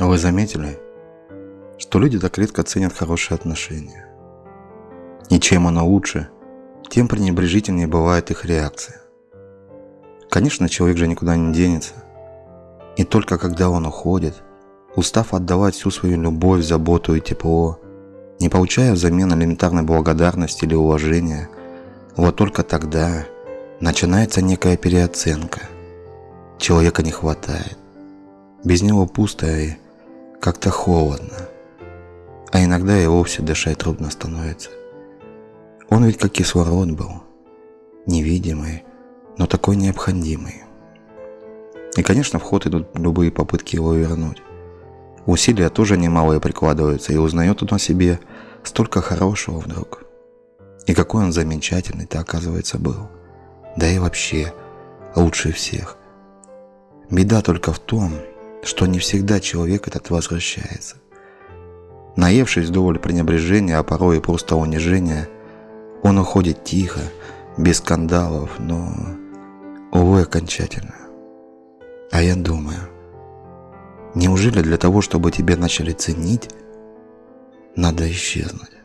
Вы заметили, что люди так редко ценят хорошие отношения? И чем оно лучше, тем пренебрежительнее бывает их реакция. Конечно, человек же никуда не денется. И только когда он уходит, устав отдавать всю свою любовь, заботу и тепло, не получая взамен элементарной благодарности или уважения, вот только тогда начинается некая переоценка. Человека не хватает. Без него пусто и как-то холодно. А иногда и вовсе дышать трудно становится. Он ведь как кислород был. Невидимый, но такой необходимый. И, конечно, в ход идут любые попытки его вернуть. Усилия тоже немалые прикладываются, и узнает он о себе столько хорошего вдруг. И какой он замечательный-то, оказывается, был. Да и вообще, лучше всех. Беда только в том, что не всегда человек этот возвращается. Наевшись вдоволь пренебрежения, а порой и просто унижения, он уходит тихо, без скандалов, но, увы, окончательно. А я думаю, неужели для того, чтобы тебя начали ценить, надо исчезнуть?